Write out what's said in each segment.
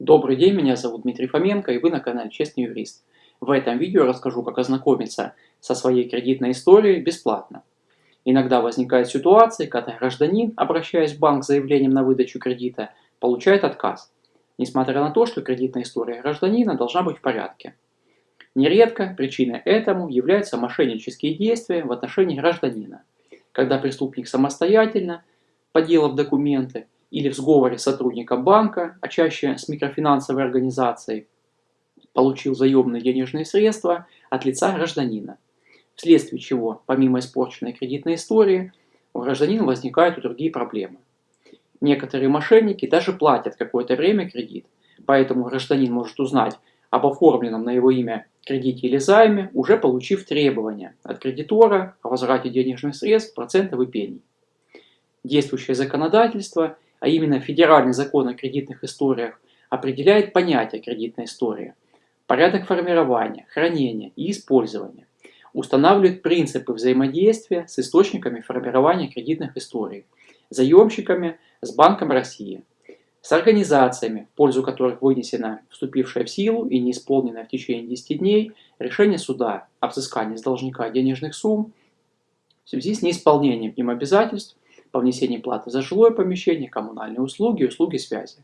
Добрый день, меня зовут Дмитрий Фоменко и вы на канале Честный юрист. В этом видео расскажу, как ознакомиться со своей кредитной историей бесплатно. Иногда возникают ситуации, когда гражданин, обращаясь в банк с заявлением на выдачу кредита, получает отказ, несмотря на то, что кредитная история гражданина должна быть в порядке. Нередко причиной этому являются мошеннические действия в отношении гражданина, когда преступник самостоятельно, подделав документы, или в сговоре с сотрудником банка, а чаще с микрофинансовой организацией, получил заемные денежные средства от лица гражданина, вследствие чего, помимо испорченной кредитной истории, у гражданина возникают и другие проблемы. Некоторые мошенники даже платят какое-то время кредит, поэтому гражданин может узнать об оформленном на его имя кредите или займе, уже получив требования от кредитора о возврате денежных средств, процентов и пений. Действующее законодательство – а именно Федеральный закон о кредитных историях, определяет понятие кредитной истории, порядок формирования, хранения и использования, устанавливает принципы взаимодействия с источниками формирования кредитных историй, заемщиками с Банком России, с организациями, в пользу которых вынесено вступившее в силу и не исполненное в течение 10 дней решение суда о взыскании с должника денежных сумм в связи с неисполнением им обязательств по внесению платы за жилое помещение, коммунальные услуги услуги связи.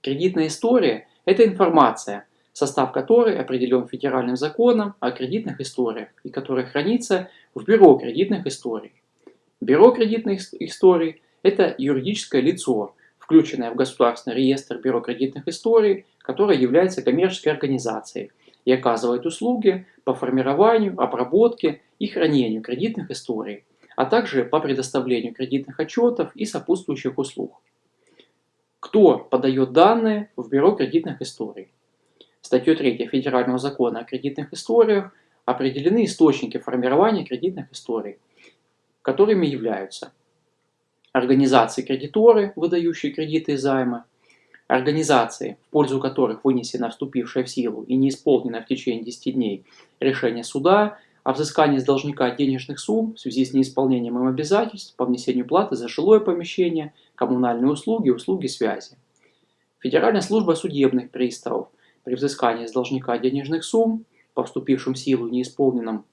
Кредитная история – это информация, состав которой определен федеральным законом о кредитных историях и который хранится в Бюро кредитных историй. Бюро кредитных историй – это юридическое лицо, включенное в Государственный реестр Бюро кредитных историй, которое является коммерческой организацией и оказывает услуги по формированию, обработке и хранению кредитных историй, а также по предоставлению кредитных отчетов и сопутствующих услуг. Кто подает данные в Бюро кредитных историй? Статьей 3 Федерального закона о кредитных историях определены источники формирования кредитных историй, которыми являются организации-кредиторы, выдающие кредиты и займы, организации, в пользу которых вынесено вступившее в силу и не исполнено в течение 10 дней решение суда о взыскании с должника денежных сумм в связи с неисполнением им обязательств по внесению платы за жилое помещение, коммунальные услуги услуги связи. Федеральная служба судебных приставов при взыскании с должника денежных сумм по вступившим в силу неисполненным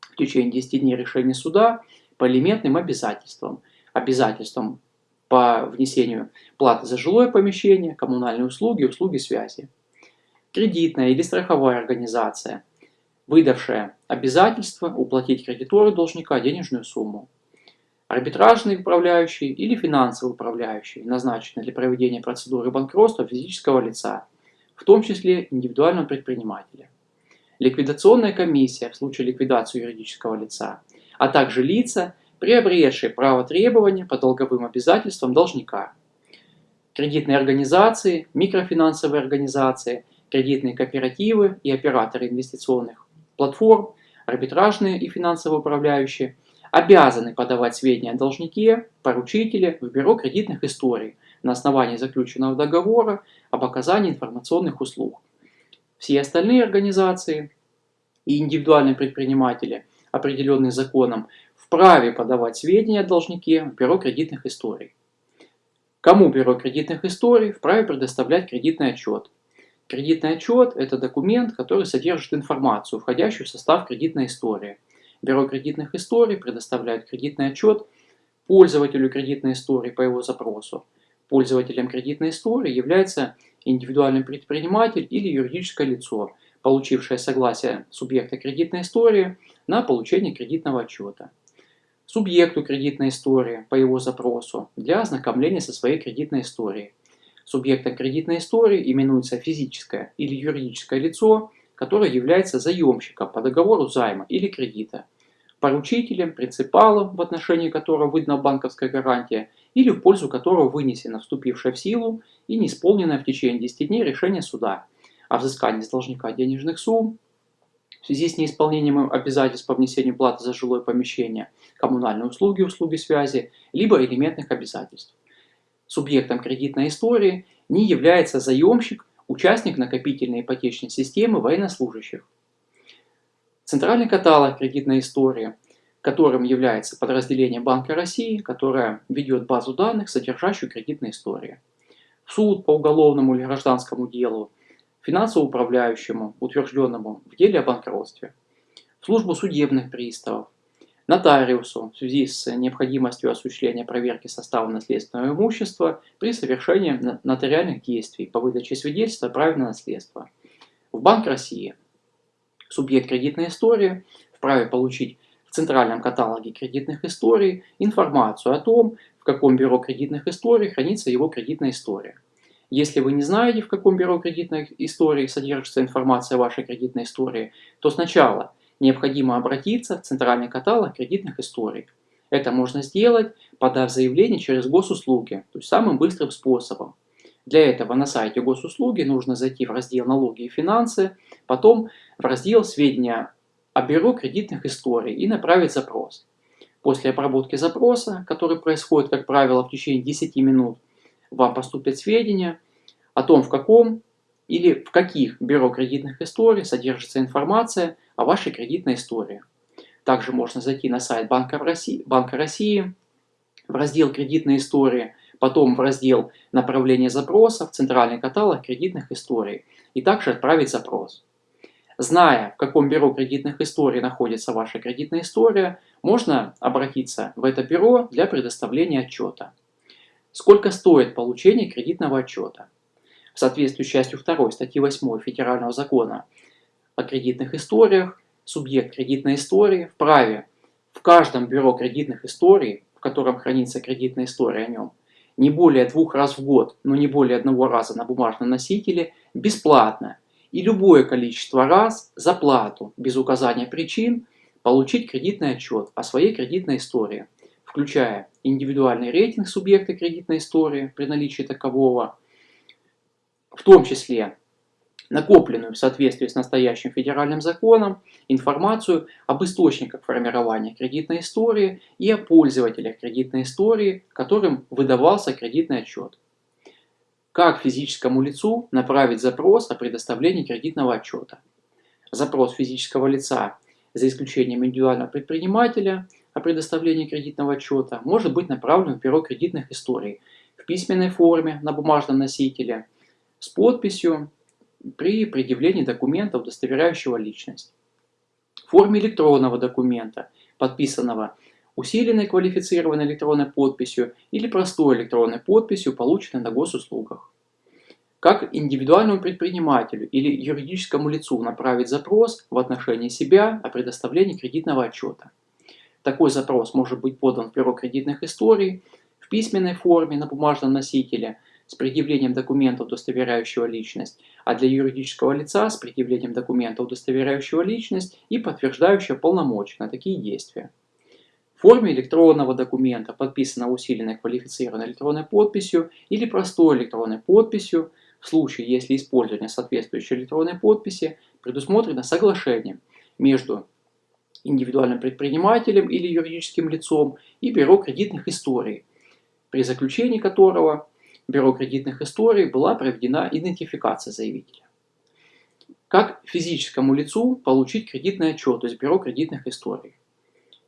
в течение 10 дней решения суда по элементным обязательствам, обязательствам по внесению платы за жилое помещение, коммунальные услуги услуги связи. Кредитная или страховая организация – выдавшая обязательство уплатить кредитору должника денежную сумму. Арбитражный управляющий или финансовый управляющий, назначенный для проведения процедуры банкротства физического лица, в том числе индивидуального предпринимателя. Ликвидационная комиссия в случае ликвидации юридического лица, а также лица, приобретшие право требования по долговым обязательствам должника. Кредитные организации, микрофинансовые организации, кредитные кооперативы и операторы инвестиционных платформ, арбитражные и финансово управляющие, обязаны подавать сведения о должнике, поручителе в Бюро кредитных историй на основании заключенного договора об оказании информационных услуг. Все остальные организации и индивидуальные предприниматели, определенные законом, вправе подавать сведения о должнике в Бюро кредитных историй. Кому Бюро кредитных историй вправе предоставлять кредитный отчет, Кредитный отчет – это документ, который содержит информацию, входящую в состав кредитной истории. Бюро кредитных историй предоставляет кредитный отчет пользователю кредитной истории по его запросу. Пользователем кредитной истории является индивидуальный предприниматель или юридическое лицо, получившее согласие субъекта кредитной истории на получение кредитного отчета. Субъекту кредитной истории по его запросу для ознакомления со своей кредитной историей – Субъектом кредитной истории именуется физическое или юридическое лицо, которое является заемщиком по договору займа или кредита, поручителем, принципалом, в отношении которого выдана банковская гарантия или в пользу которого вынесено вступившее в силу и не исполненное в течение 10 дней решение суда о взыскании с должника денежных сумм в связи с неисполнением обязательств по внесению платы за жилое помещение, коммунальные услуги, услуги связи, либо элементных обязательств. Субъектом кредитной истории не является заемщик, участник накопительной ипотечной системы военнослужащих. Центральный каталог кредитной истории, которым является подразделение Банка России, которое ведет базу данных, содержащую кредитные истории. суд по уголовному или гражданскому делу, финансовому управляющему, утвержденному в деле о банкротстве, службу судебных приставов, нотариусу в связи с необходимостью осуществления проверки состава наследственного имущества при совершении нотариальных действий по выдаче свидетельства о праве на наследство. В Банк России субъект кредитной истории вправе получить в центральном каталоге кредитных историй информацию о том, в каком бюро кредитных историй хранится его кредитная история. Если вы не знаете, в каком бюро кредитной истории содержится информация о вашей кредитной истории, то сначала необходимо обратиться в центральный каталог кредитных историй. Это можно сделать, подав заявление через госуслуги, то есть самым быстрым способом. Для этого на сайте госуслуги нужно зайти в раздел «Налоги и финансы», потом в раздел «Сведения о бюро кредитных историй» и направить запрос. После обработки запроса, который происходит, как правило, в течение 10 минут, вам поступят сведения о том, в каком или в каких бюро кредитных историй содержится информация о вашей кредитной истории. Также можно зайти на сайт Банка России, Банка России в раздел «Кредитные истории», потом в раздел «Направление запроса» в центральный каталог кредитных историй и также отправить запрос. Зная, в каком бюро кредитных историй находится ваша кредитная история, можно обратиться в это бюро для предоставления отчета. Сколько стоит получение кредитного отчета? В соответствии с частью 2 статьи 8 Федерального закона о кредитных историях, субъект кредитной истории вправе в каждом бюро кредитных историй, в котором хранится кредитная история о нем, не более двух раз в год, но не более одного раза на бумажном носителе, бесплатно и любое количество раз за плату, без указания причин, получить кредитный отчет о своей кредитной истории – включая индивидуальный рейтинг субъекта кредитной истории при наличии такового, в том числе накопленную в соответствии с настоящим федеральным законом информацию об источниках формирования кредитной истории и о пользователях кредитной истории, которым выдавался кредитный отчет. Как физическому лицу направить запрос о предоставлении кредитного отчета? Запрос физического лица, за исключением индивидуального предпринимателя, о предоставлении кредитного отчета может быть направлен в бюро кредитных историй в письменной форме на бумажном носителе с подписью при предъявлении документа, удостоверяющего личность. В форме электронного документа, подписанного усиленной квалифицированной электронной подписью или простой электронной подписью, полученной на госуслугах. Как индивидуальному предпринимателю или юридическому лицу направить запрос в отношении себя о предоставлении кредитного отчета. Такой запрос может быть подан в бюро кредитных историй в письменной форме на бумажном носителе с предъявлением документа, удостоверяющего личность, а для юридического лица с предъявлением документа, удостоверяющего личность и подтверждающего полномочия на такие действия. В форме электронного документа, подписанного усиленной квалифицированной электронной подписью или простой электронной подписью, в случае, если использование соответствующей электронной подписи предусмотрено соглашением между индивидуальным предпринимателем или юридическим лицом и бюро кредитных историй, при заключении которого бюро кредитных историй была проведена идентификация заявителя. Как физическому лицу получить кредитный отчет из бюро кредитных историй?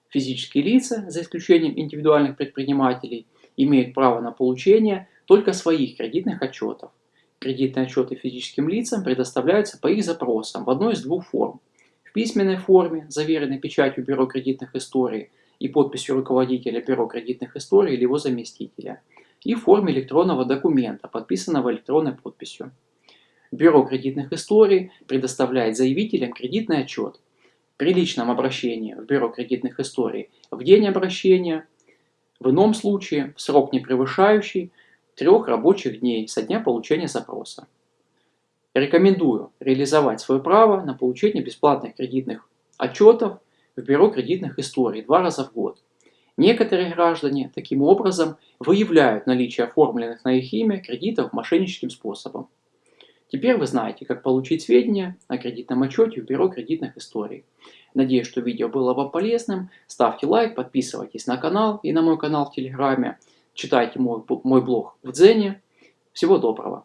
Физические лица, за исключением индивидуальных предпринимателей, имеют право на получение только своих кредитных отчетов. Кредитные отчеты физическим лицам предоставляются по их запросам в одной из двух форм в письменной форме, заверенной печатью Бюро кредитных историй и подписью руководителя Бюро кредитных историй или его заместителя, и в форме электронного документа, подписанного электронной подписью. Бюро кредитных историй предоставляет заявителям кредитный отчет при личном обращении в Бюро кредитных историй в день обращения, в ином случае в срок не превышающий трех рабочих дней со дня получения запроса. Рекомендую реализовать свое право на получение бесплатных кредитных отчетов в Бюро кредитных историй два раза в год. Некоторые граждане таким образом выявляют наличие оформленных на их имя кредитов мошенническим способом. Теперь вы знаете, как получить сведения о кредитном отчете в Бюро кредитных историй. Надеюсь, что видео было вам полезным. Ставьте лайк, подписывайтесь на канал и на мой канал в Телеграме. Читайте мой, мой блог в Дзене. Всего доброго!